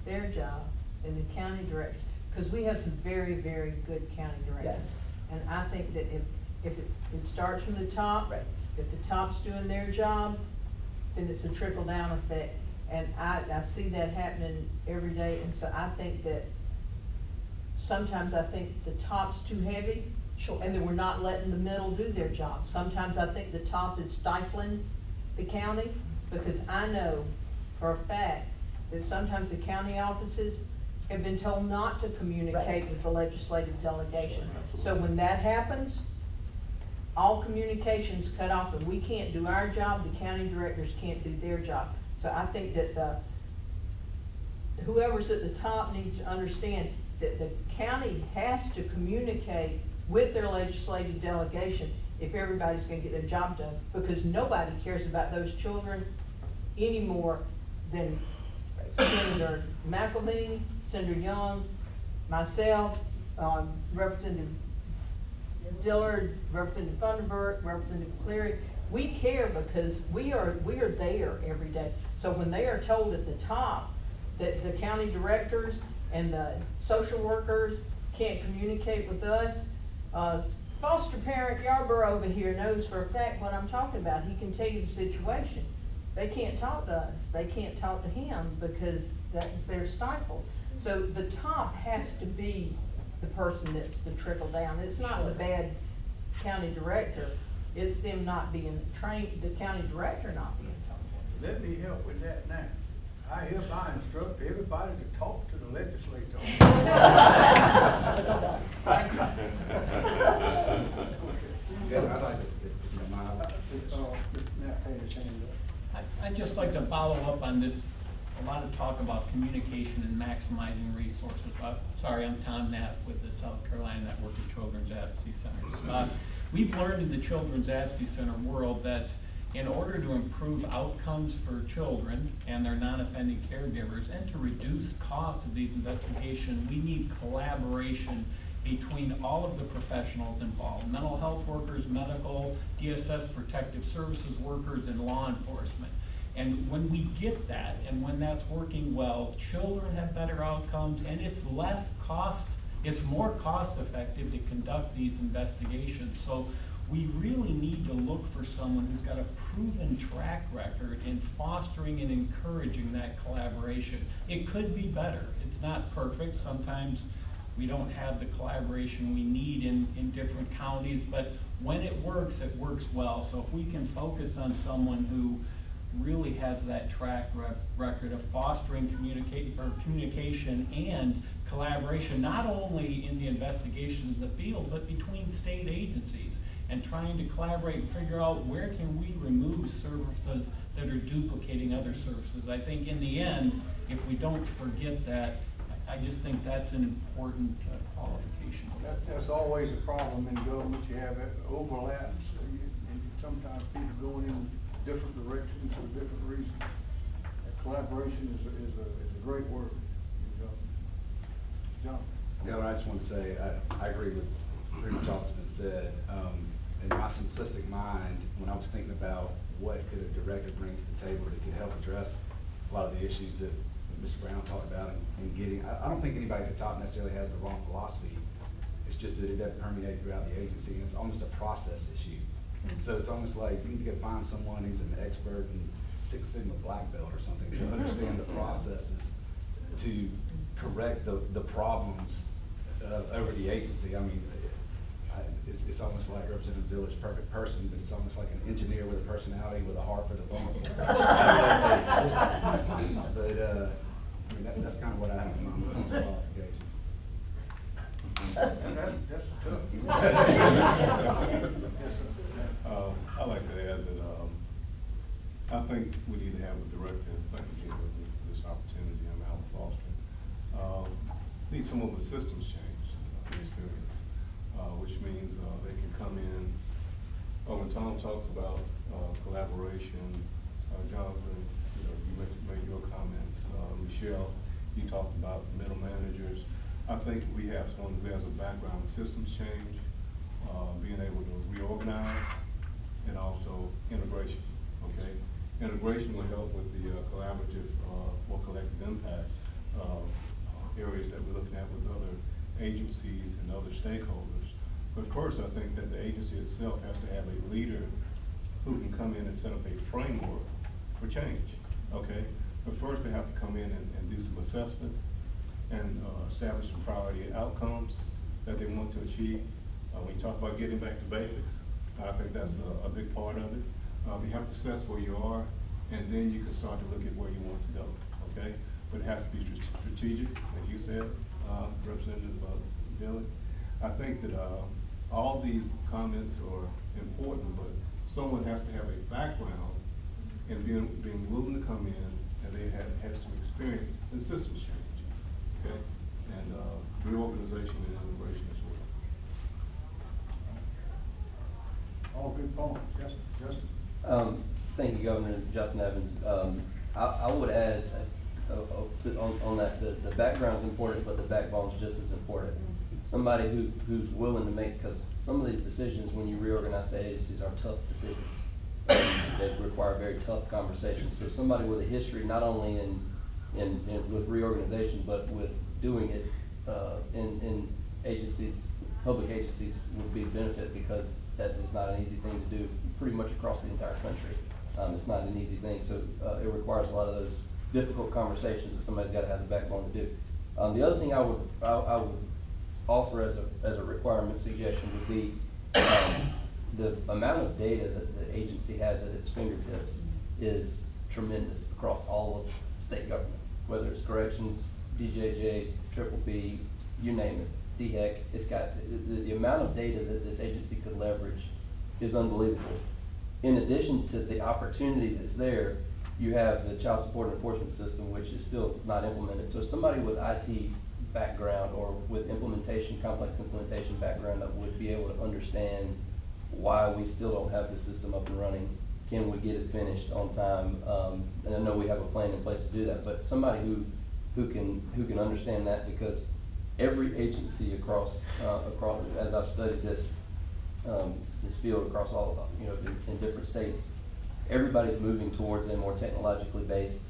their job, and the county director, because we have some very, very good county directors. Yes. And I think that if, if it, it starts from the top. Right. If the top's doing their job, then it's a trickle down effect. And I, I see that happening every day, and so I think that sometimes I think the top's too heavy. Sure. And then we're not letting the middle do their job. Sometimes I think the top is stifling the county, because I know for a fact that sometimes the county offices have been told not to communicate Right. with the legislative delegation. So when that happens, all communications cut off, and we can't do our job, the county directors can't do their job. So I think that the, whoever's at the top needs to understand that the county has to communicate with their legislative delegation if everybody's gonna get their job done, because nobody cares about those children any more than Senator McElveen, Senator Young, myself, um, Representative Dillard, Representative Funderburk, Representative Cleary, we care because we are, we are there every day. So when they are told at the top that the county directors and the social workers can't communicate with us, uh, foster parent Yarborough over here knows for a fact what I'm talking about. He can tell you the situation. They can't talk to us. They can't talk to him because that, they're stifled. So the top has to be the person that's the trickle down. It's not the bad county director. It's them not being trained, the county director not being trained. Let me help with that now. I hereby instruct everybody to talk to the legislator. Governor, I'd like to, if you don't Uh, Now, pay hand up. I- I'd just like to follow up on this, a lot of talk about communication and maximizing resources. Uh, Sorry, I'm Tom Knapp with the South Carolina Network of Children's Advocacy Centers. Uh, We've learned in the Children's Advocacy Center world that in order to improve outcomes for children and their non-offending caregivers and to reduce cost of these investigations, we need collaboration between all of the professionals involved, mental health workers, medical, DSS protective services workers, and law enforcement. And when we get that, and when that's working well, children have better outcomes, and it's less cost, it's more cost-effective to conduct these investigations. So we really need to look for someone who's got a proven track record in fostering and encouraging that collaboration. It could be better. It's not perfect. Sometimes we don't have the collaboration we need in, in different counties, but when it works, it works well. So if we can focus on someone who really has that track rec- record of fostering communicate, or communication and collaboration, not only in the investigation in the field, but between state agencies, and trying to collaborate and figure out where can we remove services that are duplicating other services. I think in the end, if we don't forget that, I just think that's an important uh, qualification. That, that's always a problem in government, you have overlaps, and sometimes people going in different directions for different reasons. Collaboration is a, is a, is a great word in government. John? Governor, I just want to say, I, I agree with pretty much all that's been said. Um, in my simplistic mind, when I was thinking about what could a director bring to the table that could help address a lot of the issues that Mr. Brown talked about and, and getting, I, I don't think anybody at the top necessarily has the wrong philosophy. It's just that it doesn't permeate throughout the agency, and it's almost a process issue. So it's almost like you need to go find someone who's an expert in Six Sigma black belt or something to understand the processes to correct the, the problems uh, over the agency. I mean, I, it's, it's almost like Representative Dillard's perfect person, but it's almost like an engineer with a personality with a heart for the vulnerable. But, uh, I mean, that, that's kind of what I have in mind with this qualification. And that's, that's tough. Yes, sir. Uh, I'd like to add that, um, I think we need to have a director, and thank you again for this, this opportunity, I'm Alan Foster. Um, need of the systems change, experience, uh, which means, uh, they can come in, oh, when Tom talks about, uh, collaboration, uh, Jonathan, you know, you made, made your comments, uh, Michelle, you talked about middle managers. I think we have someone who has a background in systems change, being able to reorganize, and also integration, okay? Integration will help with the collaborative, more collective impact, uh, areas that we're looking at with other agencies and other stakeholders. But first, I think that the agency itself has to have a leader who can come in and set up a framework for change, okay? But first, they have to come in and, and do some assessment and, uh, establish some priority outcomes that they want to achieve. Uh, when you talk about getting back to basics, I think that's a, a big part of it. Uh, you have to assess where you are, and then you can start to look at where you want to go, okay? But it has to be strategic, like you said, uh, Representative uh, Dillard. I think that, uh, all these comments are important, but someone has to have a background in being, being willing to come in, and they have, have some experience in systems change, okay? And, uh, reorganization and integration as well. All good points, yes, Justin? Um, thank you, Governor Justin Evans. Um, I, I would add, to, on, on that, the, the background's important, but the backbone's just as important. Somebody who, who's willing to make, because some of these decisions, when you reorganize the agencies, are tough decisions. That require very tough conversations. So somebody with a history, not only in, in, in, with reorganization, but with doing it, uh, in, in agencies, public agencies would be a benefit because that is not an easy thing to do pretty much across the entire country. Um, it's not an easy thing, so, uh, it requires a lot of those difficult conversations that somebody's gotta have the backbone to do. Um, the other thing I would, I, I would offer as a, as a requirement suggestion would be, um, the amount of data that the agency has at its fingertips is tremendous across all of state government, whether it's corrections, DJJ, triple P, you name it, DHEC, it's got, the, the amount of data that this agency could leverage is unbelievable. In addition to the opportunity that's there, you have the child support enforcement system, which is still not implemented. So somebody with IT background or with implementation, complex implementation background that would be able to understand why we still don't have the system up and running. Can we get it finished on time? Um, and I know we have a plan in place to do that, but somebody who, who can, who can understand that because every agency across, uh, across, as I've studied this, um, this field across all, you know, in, in different states, everybody's moving towards a more technologically based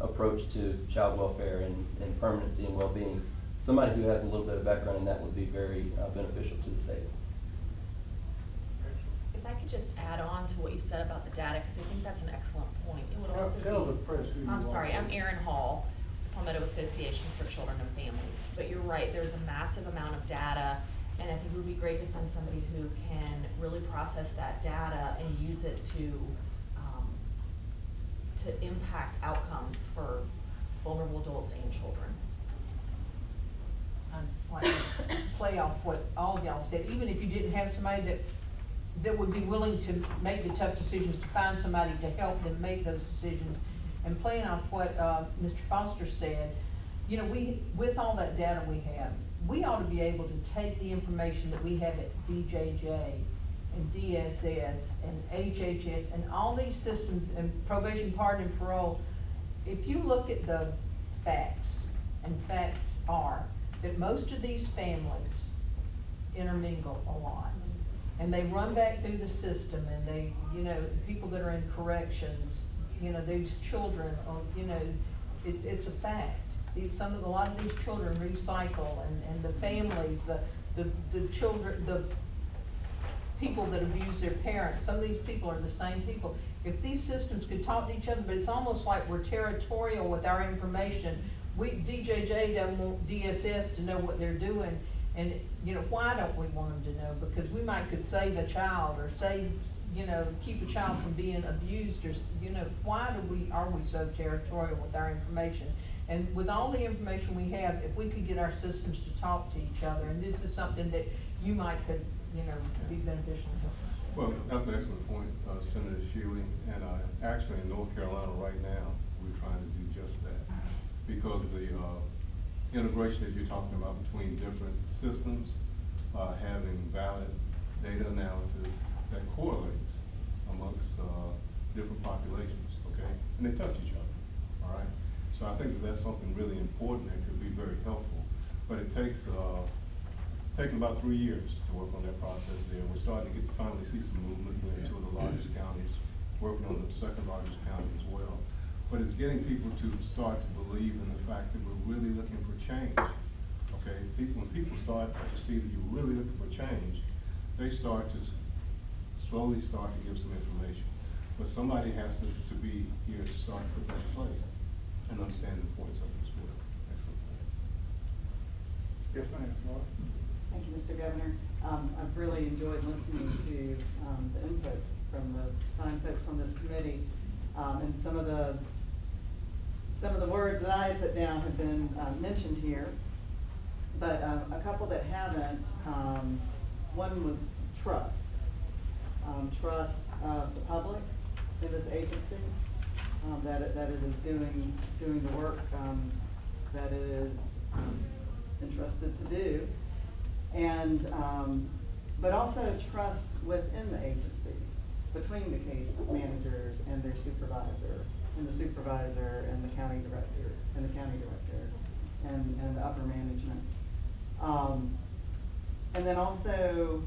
approach to child welfare and, and permanency and well-being. Somebody who has a little bit of background in that would be very uh, beneficial to the state. If I could just add on to what you said about the data, because I think that's an excellent point. It would Tell- also be. the press who I'm are. sorry, I'm Erin Hall, Palmetto Association for Children and Families. But you're right, there's a massive amount of data, and I think it would be great to find somebody who can really process that data and use it to, to impact outcomes for vulnerable adults and children. and play, play off what all of y'all said, even if you didn't have somebody that, that would be willing to make the tough decisions, to find somebody to help them make those decisions. And playing off what, uh, Mr. Foster said, you know, we, with all that data we have, we ought to be able to take the information that we have at DJJ and DSS and HHS and all these systems and probation, pardon and parole. If you look at the facts, and facts are that most of these families intermingle a lot. And they run back through the system and they, you know, people that are in corrections, you know, these children, are, you know, it's, it's a fact. Some of, a lot of these children recycle and, and the families, the, the, the children, the people that abuse their parents, some of these people are the same people. If these systems could talk to each other, but it's almost like we're territorial with our information. We, DJJ doesn't want DSS to know what they're doing, and, you know, why don't we want them to know? Because we might could save a child, or save, you know, keep a child from being abused, or, you know, why do we, are we so territorial with our information? And with all the information we have, if we could get our systems to talk to each other, and this is something that you might could, you know, be beneficial to help us. Well, that's an excellent point, uh, Senator Shealy, and, uh, actually in North Carolina right now, we're trying to do just that. Because the, uh, integration that you're talking about between different systems, uh, having valid data analysis that correlates amongst, uh, different populations, okay? And they touch each other, all right? So I think that that's something really important that could be very helpful, but it takes, uh, taken about three years to work on that process there. We're starting to get, finally see some movement in two of the largest counties, working on the second largest county as well. But it's getting people to start to believe in the fact that we're really looking for change. Okay, people, when people start to see that you're really looking for change, they start to slowly start to give some information. But somebody has to, to be here to start to put that in place and understand the importance of it as well. Yes, ma'am, Laura? Thank you, Mr. Governor. Um, I've really enjoyed listening to, um, the input from the fine folks on this committee. Um, and some of the, some of the words that I had put down have been, uh, mentioned here. But, um, a couple that haven't, um, one was trust. Um, trust of the public in this agency, that it, that it is doing, doing the work, that it is, entrusted to do. And, um, but also trust within the agency, between the case managers and their supervisor, and the supervisor and the county director, and the county director, and, and the upper management. Um, and then also,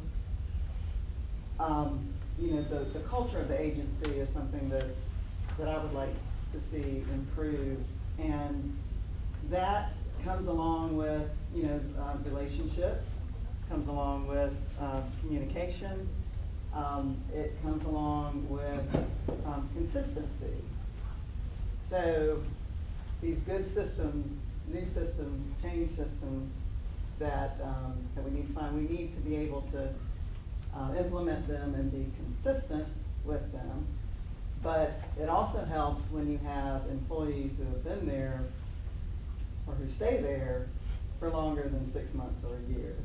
um, you know, the, the culture of the agency is something that, that I would like to see improved. And that comes along with, you know, uh, relationships, comes along with, uh, communication. Um, it comes along with, um, consistency. So these good systems, new systems, change systems that, um, that we need to find, we need to be able to, uh, implement them and be consistent with them. But it also helps when you have employees who have been there or who stay there for longer than six months or a year.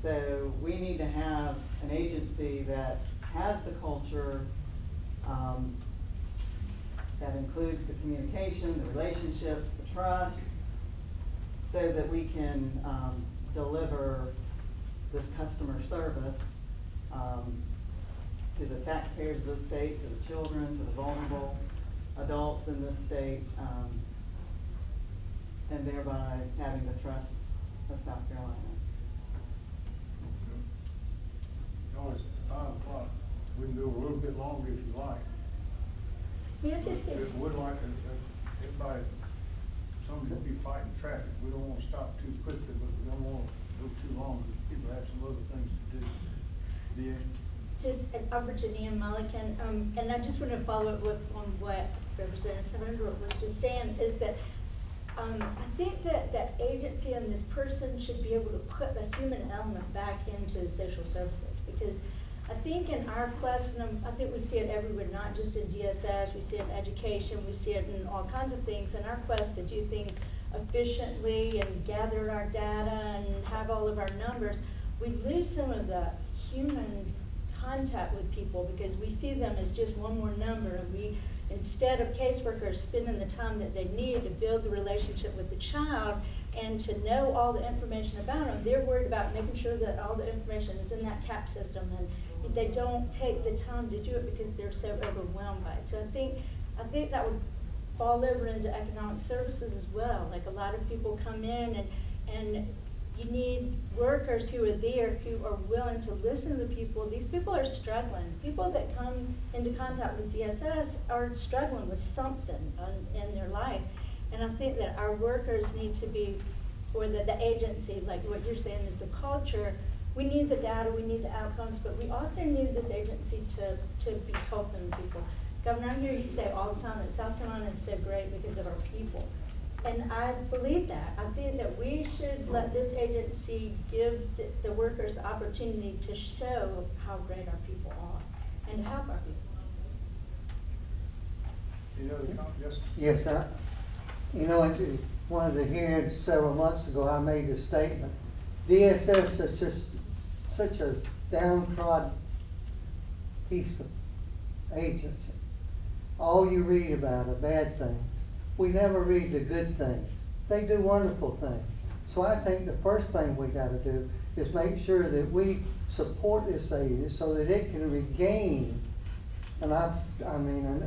So we need to have an agency that has the culture, um, that includes the communication, the relationships, the trust, so that we can, um, deliver this customer service, um, to the taxpayers of the state, to the children, to the vulnerable adults in this state, um, and thereby having the trust of South Carolina. No, it's five o'clock. We can go a little bit longer if you like. I just say, We would like, uh, uh, everybody, somebody to be fighting traffic. We don't wanna stop too quickly, but we don't wanna go too long, because people have some other things to do. Yeah. just uh, Virginia Mulligan, um, and I just want to follow up with, on what Representative Sandra was just saying, is that, um, I think that that agency and this person should be able to put the human element back into social services, because I think in our quest, and I'm- I think we see it everywhere, not just in DSS, we see it in education, we see it in all kinds of things, in our quest to do things efficiently and gather our data and have all of our numbers, we lose some of the human contact with people because we see them as just one more number. And we, instead of caseworkers spending the time that they need to build the relationship with the child and to know all the information about them, they're worried about making sure that all the information is in that CAP system and they don't take the time to do it because they're so overwhelmed by it. So I think, I think that would fall over into economic services as well. Like a lot of people come in and, and you need workers who are there, who are willing to listen to people. These people are struggling. People that come into contact with DSS are struggling with something on, in their life. And I think that our workers need to be, or the, the agency, like what you're saying is the culture, we need the data, we need the outcomes, but we also need this agency to, to be helping people. Governor, I hear you say all the time that South Carolina is so great because of our people. And I believe that. I think that we should let this agency give the, the workers the opportunity to show how great our people are and to help our people. Any other comments? Yes? Yes, I, you know, at one of the hearings several months ago, I made a statement. DSS is just such a downtrodden piece of agency. All you read about are bad things. We never read the good things. They do wonderful things. So I think the first thing we gotta do is make sure that we support this agency so that it can regain. And I, I mean,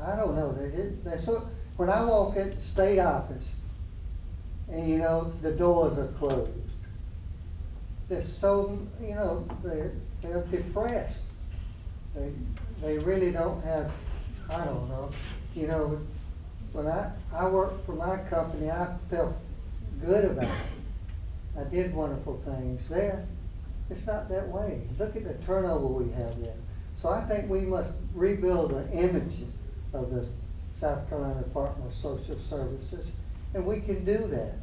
I don't know, they, it- they're so, when I walk in state office, and you know, the doors are closed. They're so, you know, they, they're depressed. They, they really don't have, I don't know, you know, when I, I worked for my company, I felt good about it. I did wonderful things there. It's not that way. Look at the turnover we have there. So I think we must rebuild the image of the South Carolina Department of Social Services, and we can do that.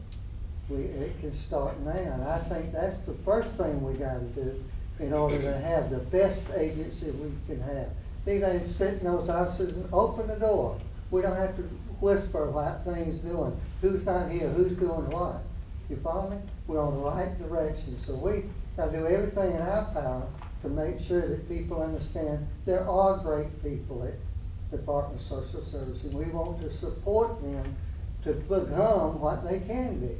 We, it can start now, and I think that's the first thing we gotta do in order to have the best agency we can have. They gotta sit in those offices and open the door. We don't have to whisper about things doing, who's not here, who's doing what. You follow me? We're on the right direction, so we gotta do everything in our power to make sure that people understand there are great people at Department of Social Services, and we want to support them to become what they can be.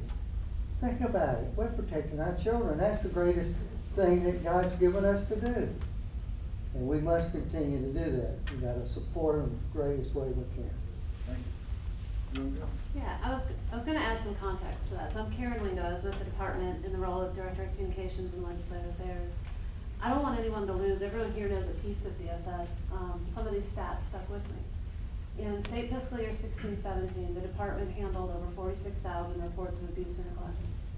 Think about it, we're protecting our children, that's the greatest thing that God's given us to do. And we must continue to do that, We've gotta support them the greatest way we can. Thank you. You? Yeah, I was, I was gonna add some context to that. So I'm Karen Lindo, I was with the department in the role of Director of Communications and Legislative Affairs. I don't want anyone to lose, everyone here knows a piece of DSS, um, some of these stats stuck with me. In state fiscal year sixteen seventeen, the department handled over forty-six thousand reports of abuse and neglect.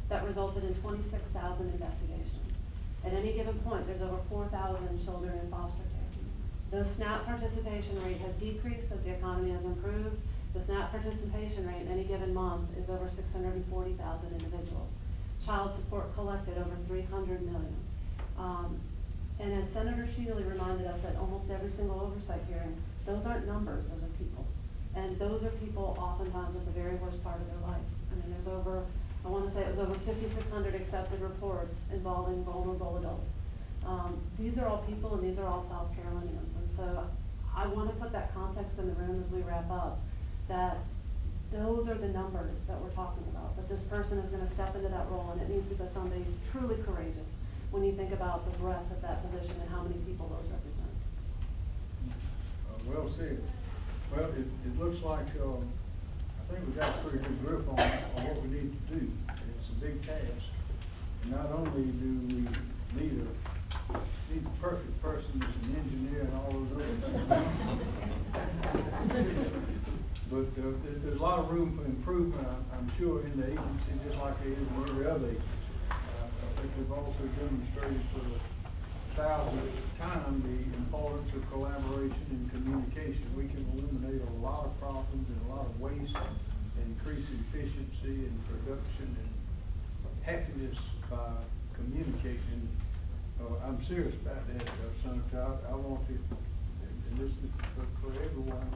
That resulted in twenty-six thousand investigations. At any given point, there's over four thousand children in foster care. The SNAP participation rate has decreased as the economy has improved. The SNAP participation rate in any given month is over six hundred and forty thousand individuals. Child support collected over three hundred million. Um, and as Senator Shealy reminded us at almost every single oversight hearing, those aren't numbers, those are people. And those are people oftentimes at the very worst part of their life. I mean, there's over, I wanna say it was over fifty-six hundred accepted reports involving vulnerable adults. Um, these are all people and these are all South Carolinians, and so I wanna put that context in the room as we wrap up, that those are the numbers that we're talking about, that this person is gonna step into that role, and it needs to be somebody truly courageous when you think about the breadth of that position and how many people those represent. Uh, Well said. Well, it, it looks like, um, I think we've got a pretty good grip on, on what we need to do. It's a big task. And not only do we need a, need the perfect person that's an engineer and all those other things. But, uh, there's a lot of room for improvement, I'm, I'm sure, in the agency, just like there is in every other agency. Think we've also demonstrated for the thousandth time the importance of collaboration and communication. We can eliminate a lot of problems and a lot of waste increase efficiency and production and happiness by communication. Uh, I'm serious about that, uh, Senator. I, I want to, and this is for, for everyone,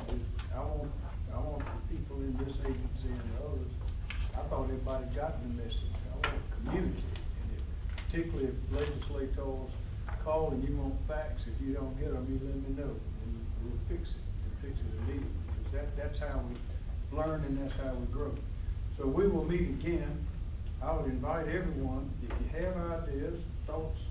I want, I want the people in this agency and the others, I thought everybody got the message. I want to communicate. Particularly if legislators call and you want facts, if you don't get them, you let me know, and we'll fix it, and fix it immediately. Because that, that's how we learn and that's how we grow. So we will meet again. I would invite everyone, if you have ideas, thoughts,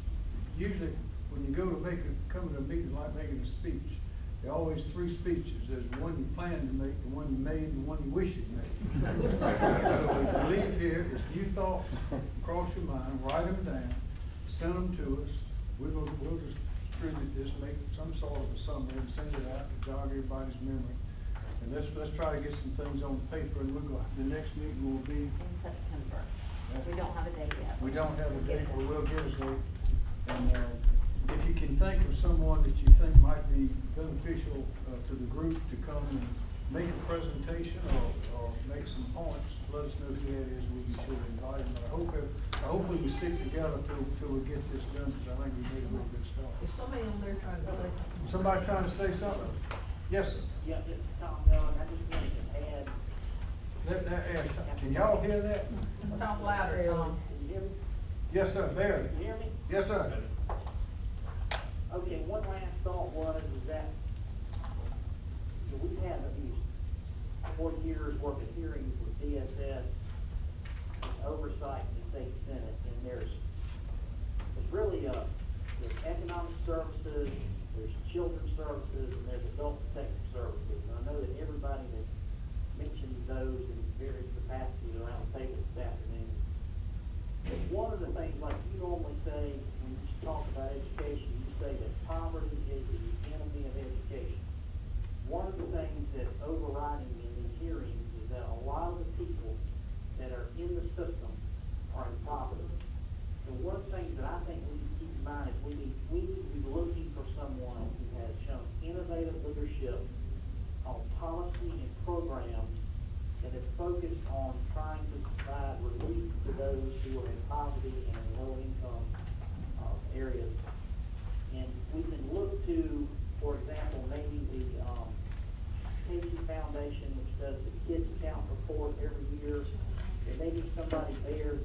usually when you go to make a, come to a meeting like making a speech, there are always three speeches. There's one you plan to make, the one you made, and the one you wish you'd made. So if you leave here, if new thoughts cross your mind, write them down, send them to us. We will, we'll just distribute this, make some sort of a summary and send it out to jog everybody's memory. And let's, let's try to get some things on paper and we'll go, the next meeting will be, In September. We don't have a date yet. we don't have a date, but we'll get a date. And, uh, if you can think of someone that you think might be beneficial, uh, to the group to come and make a presentation or, or make some points, let us know who that is, we be sure to invite them. But I hope, it- I hope we can stick together till, till we get this done, because I think we made a real good start. Is somebody on there trying to say something? Somebody trying to say something? Yes, sir. Yeah, this Tom Young, I just wanted to add, Let, let, ask, can y'all hear that? Talk louder, Tom. can you hear me? Yes, sir, barely. Can you hear me? Yes, sir. Okay, one last thought was, is that, so we've had these four years worth of hearings with DSS, oversight in the state senate, and there's, there's really, uh, there's economic services, there's children's services, and there's adult protective services. And I know that everybody that mentioned those in various capacities around the table this afternoon. But one of the things, like you normally say, when you talk about education, you say that poverty is the enemy of education. One of the things that's overriding lot of the people that are in the system are in poverty. And one thing that I think we need to keep in mind is we need, we need to be looking for someone who has shown innovative leadership on policy and programs that have focused on trying to provide relief to those who are in poverty and low income uh, areas there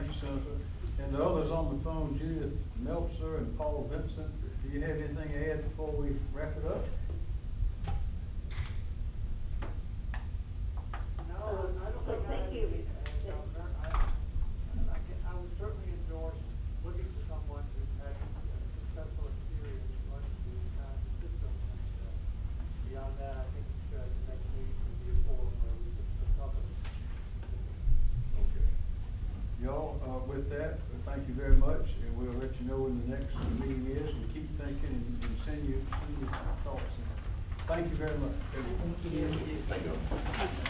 Thank you, Senator. And the others on the phone, uh, with that. Uh, thank you very much, and we'll let you know when the next meeting is. And keep thinking and, and send you, send you thoughts. And thank you very much. Thank you. Thank you.